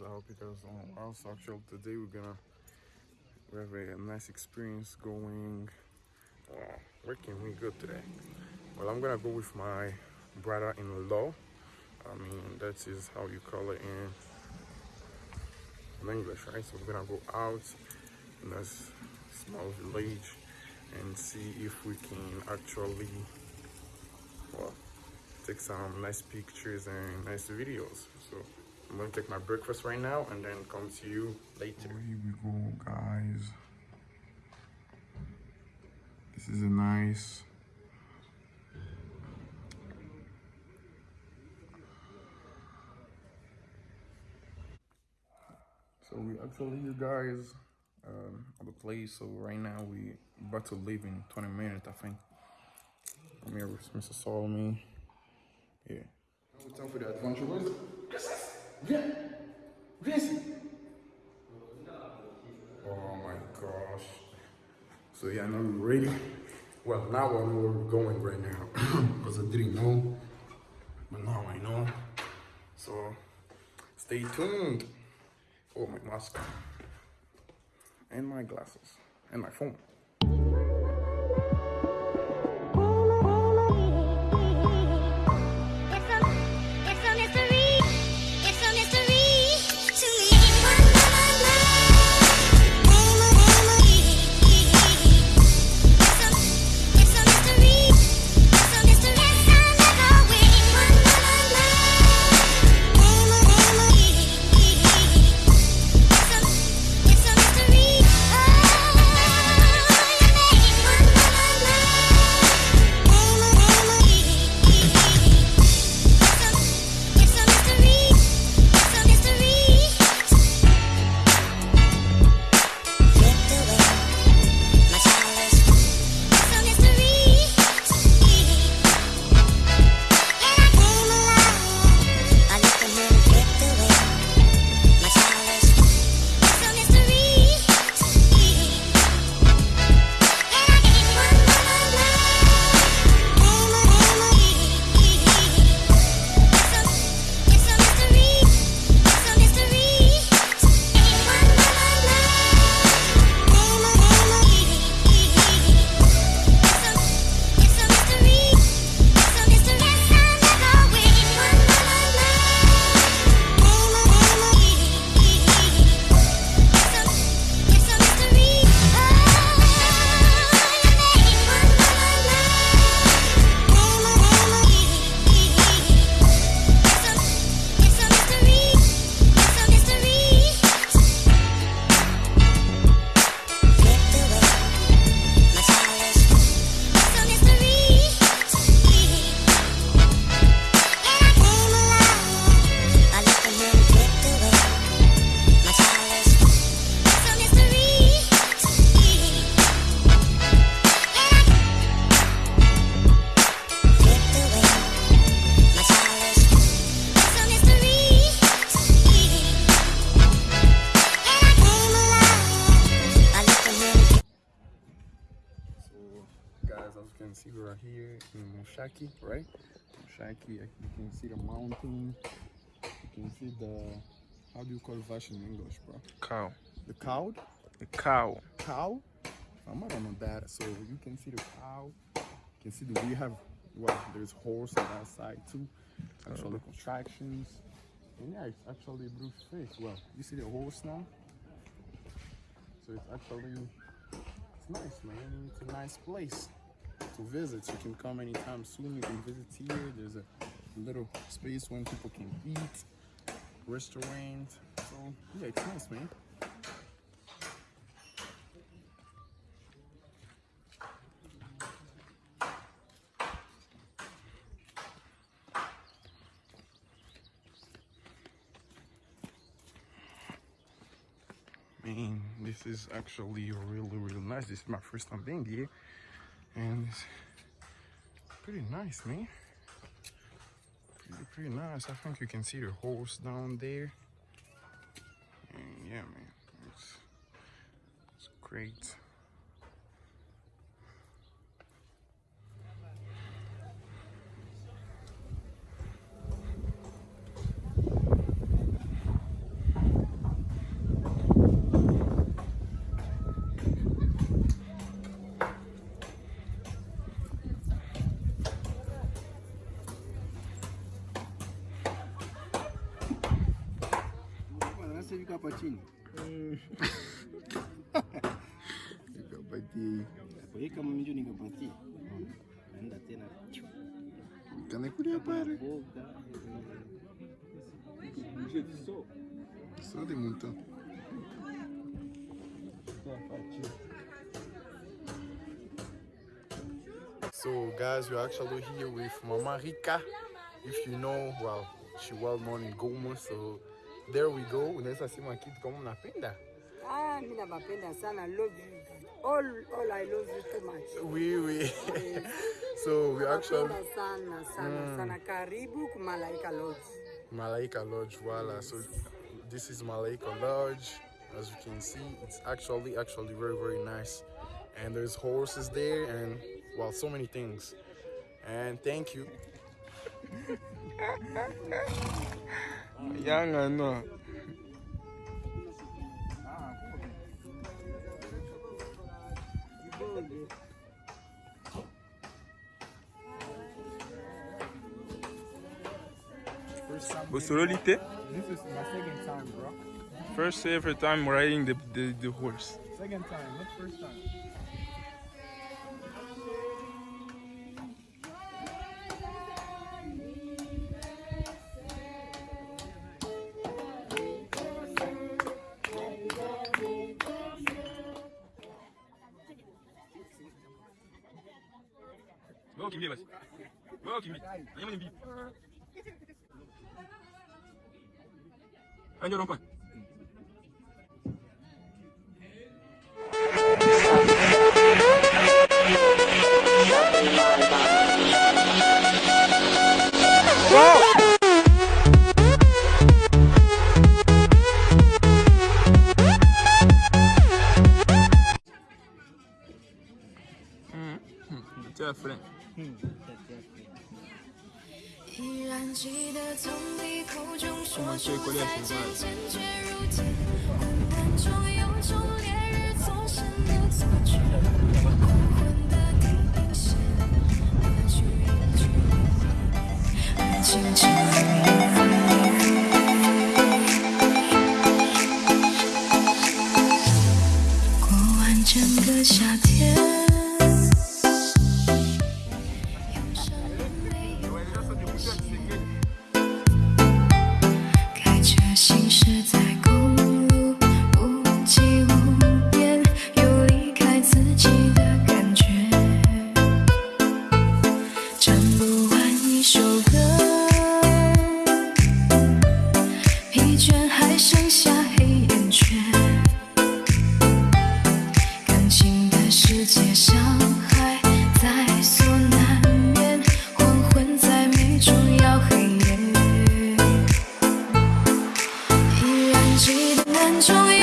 guys. I hope you guys doing well. So actually today we're gonna we have a nice experience going. Wow, where can we go today? Well, I'm gonna go with my brother-in-law. I mean, that is how you call it in, in English, right? So we're gonna go out in this small village and see if we can actually, well, take some nice pictures and nice videos. So I'm gonna take my breakfast right now and then come to you later. Here we go, guys. This is a nice So we actually, you guys, um, at the place. So right now we about to leave in 20 minutes, I think. I'm here with Mr. Solomon. Yeah. Now time for the adventure. Viens Oh my gosh. So yeah, now we're ready. Well, now I know where we're going right now. Because I didn't know. But now I know. So stay tuned. Oh, my mask. And my glasses. And my phone. In Mushaki, right? Shaki, you can see the mountain. You can see the, how do you call Vash in English, bro? Cow. The cow? The cow. Cow? Um, I don't know that. So you can see the cow. You can see the, we have, well, there's horse on that side too. Actually, contractions. And yeah, it's actually a blue fish. Well, you see the horse now? So it's actually, it's nice, man. It's a nice place to visit. You can come anytime soon. You can visit here. There's a little space when people can eat, restaurant. So yeah, it's nice, man. Man, this is actually really, really nice. This is my first time being here. And it's pretty nice, man. Pretty, pretty nice. I think you can see the horse down there. And yeah, man, it's, it's great. Hapa chini. Nikapatie. Kama mimi nikapatia. Naenda tena. Kanikulia pale. Só de multa. So guys, we're actually here with Mama Rika. If you know, well, she well known in Goma. So there we go. Unaweza sema kitu kama unapenda. Ah, mimi nawapenda sana. Love you. All, all I love you too much. Oui, oui. so we actually sana sana sana. Karibu Malaika Lodge. Malaika Lodge, voila. So this is Malaika Lodge. As you can see, it's actually actually very very nice. And there's horses there and well so many things. And thank you. Young I know. Bosololite, This is my second time, bro. first ever time riding the, the, the horse. Second time, not first time. Anyo rompa. 记得从你口中说出再见坚决如铁的错觉记得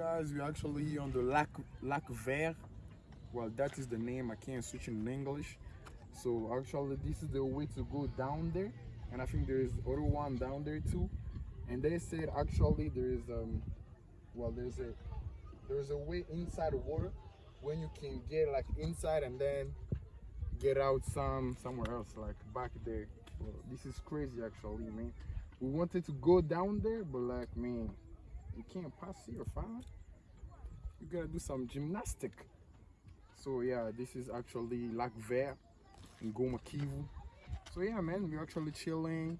guys, we're actually on the Lac Lac Vert. Well, that is the name. I can't switch in English. So actually, this is the way to go down there, and I think there is other one down there too. And they said actually there is um, well, there's a there's a way inside the water when you can get like inside and then get out some somewhere else, like back there. Well, this is crazy actually, man. We wanted to go down there, but like man, you can't pass here, fam. You gotta do some gymnastic. So yeah, this is actually Lac Vert in Goma Kivu. So yeah, man, we're actually chilling.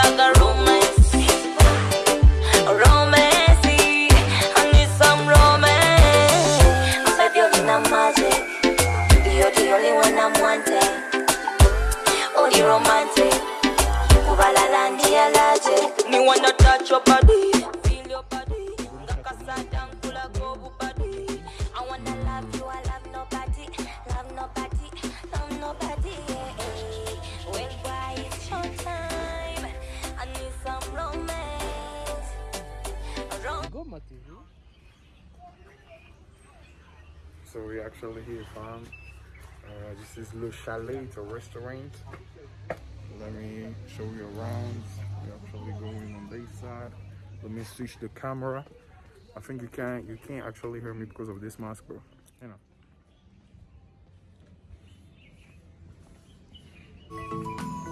Um. Goma TV. So we actually here from uh, this is Le Chalet, it's a restaurant. Let me show you around. We actually going on this side. Let me switch the camera. I think you can't you can't actually hear me because of this mask, bro. You know. Amahoro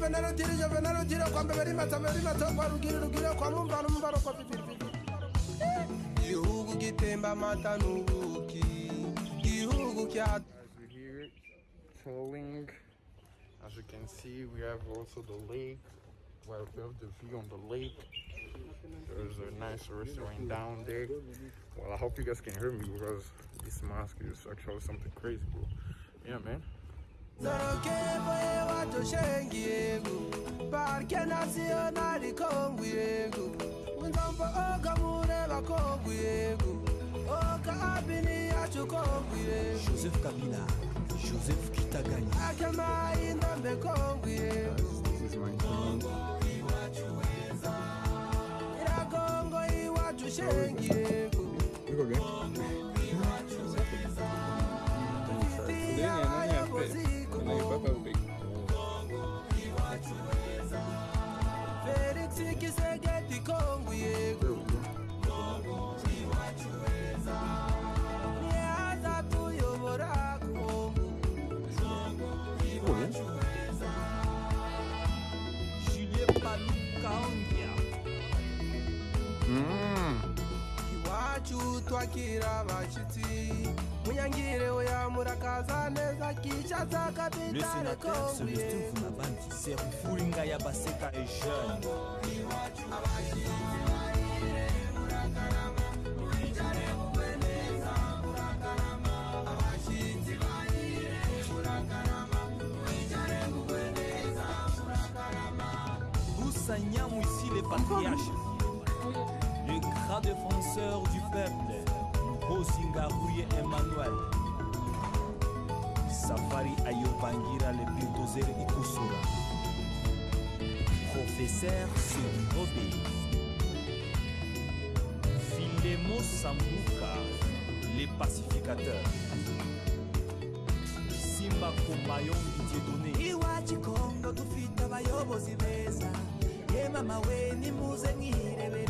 tiri As we hear it flowing, as you can see, we have also the lake. Well, we have the view on the lake. There's a nice restaurant down there. Well, I hope you guys can hear me because this mask is actually something crazy, bro. Yeah, man. Nzoroke boye wato shengi yengu Parke nasionali kongu yengu Mwenzampo oga mureba kongu yengu Oka abini yacho kongu yengu Joseph Kabila Joseph Kitagani Akema indombe kongu yengu Kongo iwachuweza Ira kongo iwachu shengi yengu Iko gani? Le sénateur Célestin Vunabandi, Serou Furinga Yabaseka est jeune. Ici les patriarches, le grand défenseur du peuple, Bosinga Rouye Emmanuel. Safari Ayobangira le bulldozer Ikosura. Professeur Sonirobe. Filemo Sambuka, les pacificateurs. Simba Komayon Dieudonné. iwacu kongo dufite abayobozi beza ye mama we nimuze mwirebere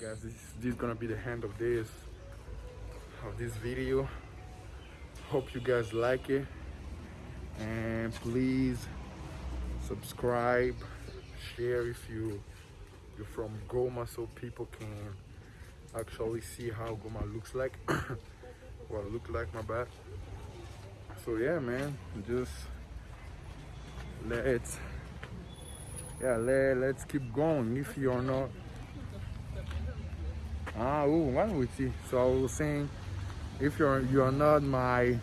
guys this, this is gonna be the end of this of this video. Hope you guys like it. And please subscribe share if you you're from goma so people can actually see how goma looks like. What well look like my bad so yeah man just let's yeah let, let's keep going if you're not Ah, ooh, one with you. So I was saying, if you're you're not my,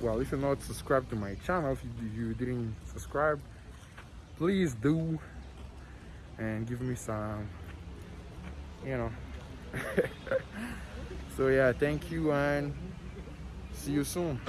well, if you're not subscribed to my channel, if you, you didn't subscribe, please do, and give me some, you know. so yeah, thank you and See you soon.